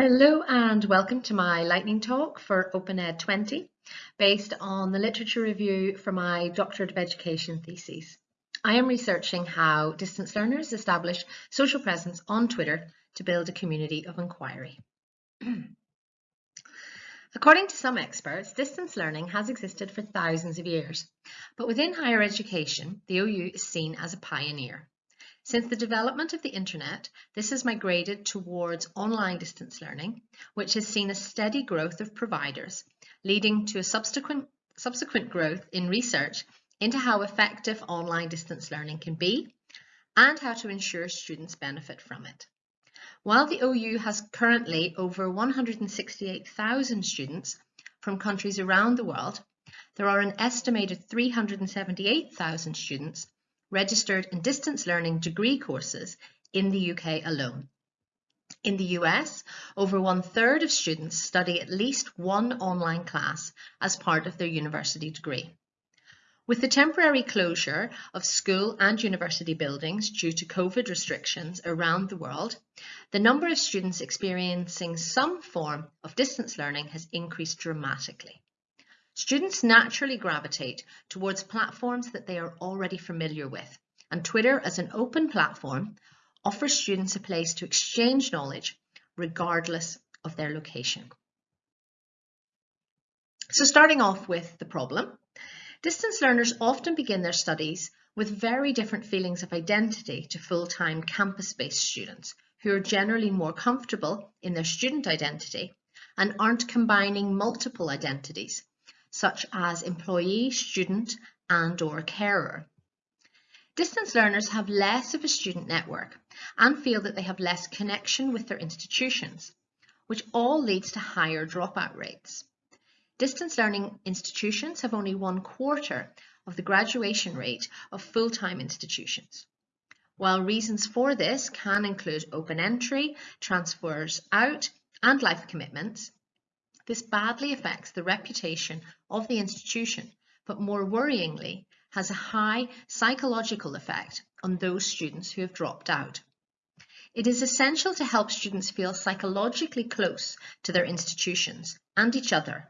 Hello and welcome to my lightning talk for OpenEd 20 based on the literature review for my Doctorate of Education thesis. I am researching how distance learners establish social presence on Twitter to build a community of inquiry. According to some experts, distance learning has existed for thousands of years, but within higher education, the OU is seen as a pioneer. Since the development of the internet, this has migrated towards online distance learning, which has seen a steady growth of providers, leading to a subsequent, subsequent growth in research into how effective online distance learning can be and how to ensure students benefit from it. While the OU has currently over 168,000 students from countries around the world, there are an estimated 378,000 students registered in distance learning degree courses in the UK alone. In the US, over one third of students study at least one online class as part of their university degree. With the temporary closure of school and university buildings due to COVID restrictions around the world, the number of students experiencing some form of distance learning has increased dramatically. Students naturally gravitate towards platforms that they are already familiar with, and Twitter as an open platform offers students a place to exchange knowledge regardless of their location. So starting off with the problem, distance learners often begin their studies with very different feelings of identity to full-time campus-based students who are generally more comfortable in their student identity and aren't combining multiple identities such as employee, student and or carer. Distance learners have less of a student network and feel that they have less connection with their institutions, which all leads to higher dropout rates. Distance learning institutions have only one quarter of the graduation rate of full-time institutions. While reasons for this can include open entry, transfers out and life commitments, this badly affects the reputation of the institution, but more worryingly, has a high psychological effect on those students who have dropped out. It is essential to help students feel psychologically close to their institutions and each other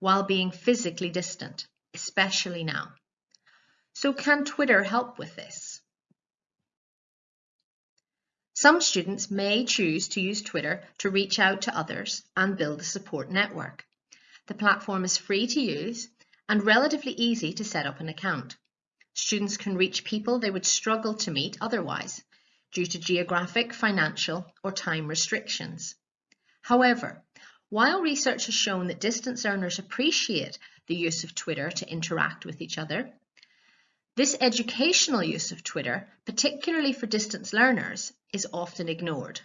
while being physically distant, especially now. So can Twitter help with this? Some students may choose to use Twitter to reach out to others and build a support network. The platform is free to use and relatively easy to set up an account. Students can reach people they would struggle to meet otherwise due to geographic, financial or time restrictions. However, while research has shown that distance learners appreciate the use of Twitter to interact with each other, this educational use of Twitter, particularly for distance learners, is often ignored.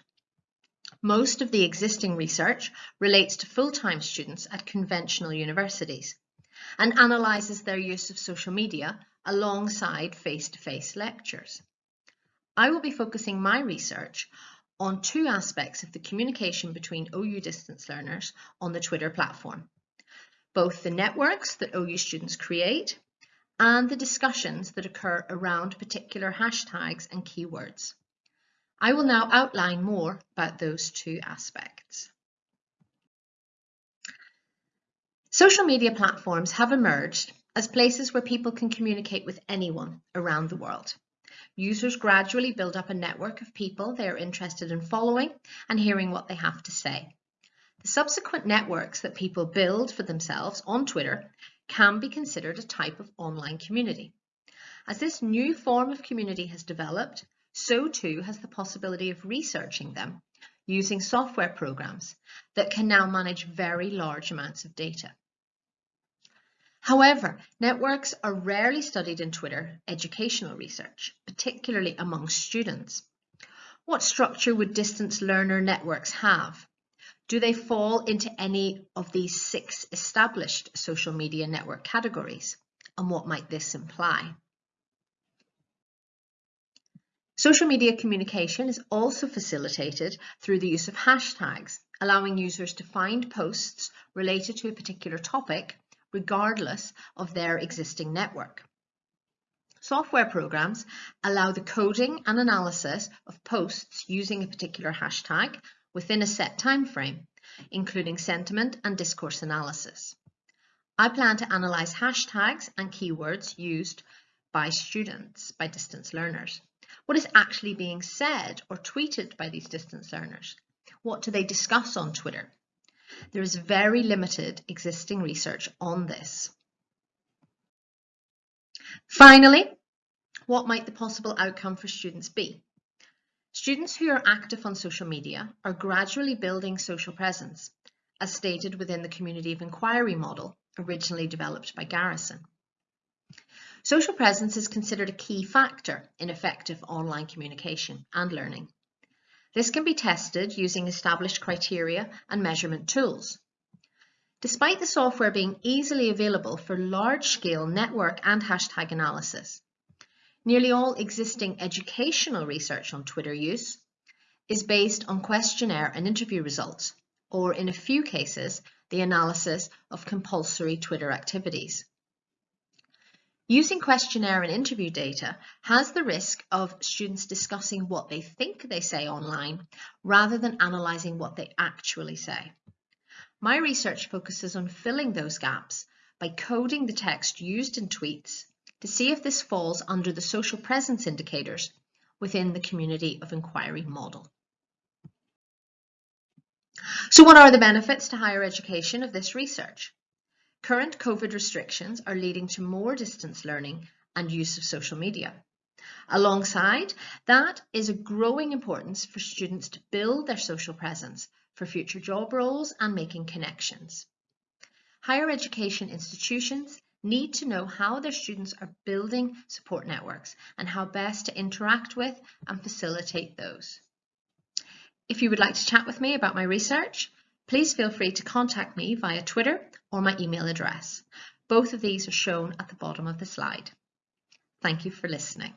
Most of the existing research relates to full-time students at conventional universities and analyses their use of social media alongside face-to-face -face lectures. I will be focusing my research on two aspects of the communication between OU distance learners on the Twitter platform, both the networks that OU students create and the discussions that occur around particular hashtags and keywords. I will now outline more about those two aspects. Social media platforms have emerged as places where people can communicate with anyone around the world. Users gradually build up a network of people they are interested in following and hearing what they have to say. The subsequent networks that people build for themselves on Twitter can be considered a type of online community. As this new form of community has developed, so too has the possibility of researching them using software programs that can now manage very large amounts of data. However, networks are rarely studied in Twitter educational research, particularly among students. What structure would distance learner networks have? Do they fall into any of these six established social media network categories? And what might this imply? Social media communication is also facilitated through the use of hashtags, allowing users to find posts related to a particular topic regardless of their existing network. Software programs allow the coding and analysis of posts using a particular hashtag within a set time frame, including sentiment and discourse analysis. I plan to analyse hashtags and keywords used by students, by distance learners. What is actually being said or tweeted by these distance learners? What do they discuss on Twitter? There is very limited existing research on this. Finally, what might the possible outcome for students be? Students who are active on social media are gradually building social presence, as stated within the Community of Inquiry model originally developed by Garrison. Social presence is considered a key factor in effective online communication and learning. This can be tested using established criteria and measurement tools. Despite the software being easily available for large-scale network and hashtag analysis, nearly all existing educational research on Twitter use is based on questionnaire and interview results, or in a few cases, the analysis of compulsory Twitter activities. Using questionnaire and interview data has the risk of students discussing what they think they say online rather than analysing what they actually say. My research focuses on filling those gaps by coding the text used in tweets to see if this falls under the social presence indicators within the community of inquiry model. So what are the benefits to higher education of this research? Current COVID restrictions are leading to more distance learning and use of social media. Alongside that is a growing importance for students to build their social presence for future job roles and making connections. Higher education institutions need to know how their students are building support networks and how best to interact with and facilitate those. If you would like to chat with me about my research, please feel free to contact me via Twitter or my email address. Both of these are shown at the bottom of the slide. Thank you for listening.